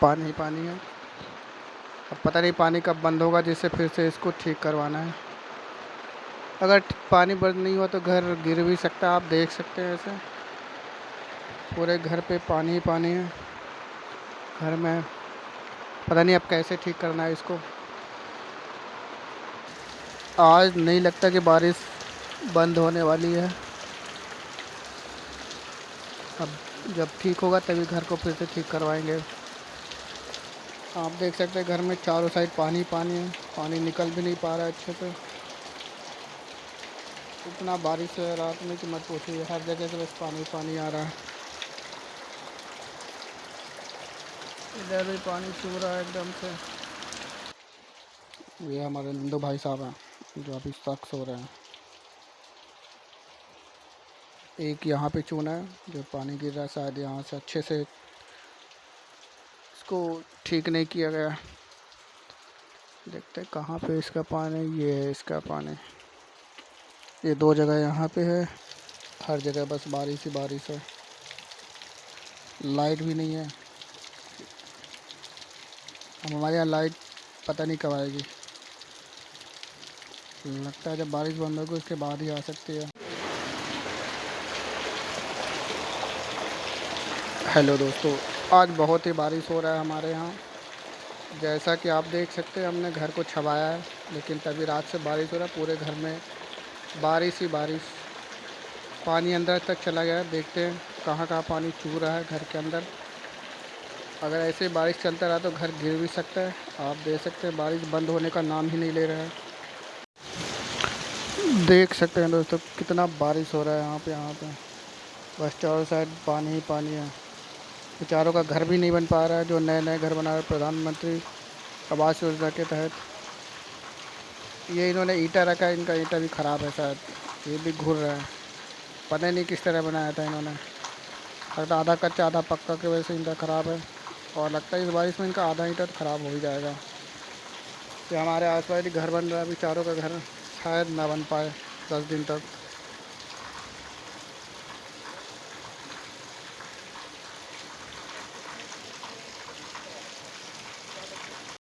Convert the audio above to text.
पानी ही पानी है। अब पता नहीं पानी कब बंद होगा, जिससे फिर से इसको ठीक करवाना है। अगर पानी बंद नहीं हुआ तो घर गिर भी सकता है, आप देख सकते हैं ऐसे। पूरे घर पे पानी ही पानी है। घर में पता नहीं अब कैसे ठीक करना है इसको। आज नहीं लगता कि बारिश बंद होने वाली है। अब जब ठीक होगा तभी घर को फिर से ठीक करवाएँगे। आप देख सकते हैं घर में चारों साइड पानी पानी है, पानी निकल भी नहीं पा रहा है अच्छे से। इतना बारिश है रात में कि मत पूछिए, हर जगह से बस पानी पानी आ रहा है। इधर भी पानी छू रहा है एकदम से। ये हमारे नंदू भाई साहब हैं, जो अभी सख्त हो रहे हैं। एक यहाँ पे चूना है, जो पानी गिर रहा है, शायद यहाँ से अच्छे से इसको ठीक नहीं किया गया देखते हैं कहाँ पे इसका पानी ये है इसका पानी। ये दो जगह यहाँ पे है, हर जगह बस बारिश ही बारिश है। लाइट भी नहीं है। हमारे यहाँ लाइट पता नहीं कब आएगी। लगता है जब बारिश बंद होगी, उसके बाद ही आ सकती है। हेलो दोस्तों आज बहुत ही बारिश हो रहा है हमारे यहाँ। जैसा कि आप देख सकते हैं, हमने घर को छवाया है, लेकिन तभी रात से बारिश हो रहा है, पूरे घर में बारिश ही बारिश। पानी अंदर तक चला गया है, देखते हैं कहाँ कहाँ पानी चू रहा है घर के अंदर। अगर ऐसे बारिश चलता रहा तो घर गिर भी सकता है। आप देख सकते हैं, बारिश बंद होने का नाम ही नहीं ले रहा है। देख सकते हैं दोस्तों, कितना बारिश हो रहा है यहाँ पे यहाँ पे। बस चारों साइड पानी ही पानी है। बेचारों का घर भी नहीं बन पा रहा है, जो नए नए घर बना रहे प्रधानमंत्री आवास योजना के तहत। ये इन्होंने ईटा रखा है, इनका ईटा भी ख़राब है शायद, ये भी घुर रहा है। पता नहीं किस तरह बनाया था इन्होंने। लगता आधा कच्चा, आधा पक्का की वजह से इनका ख़राब है, और लगता है इस बारिश में इनका आधा ईटा तो ख़राब हो ही जाएगा। ये हमारे आस पास घर बन रहा है अभी चारों का घर शायद ना बन पाए दस दिन तक।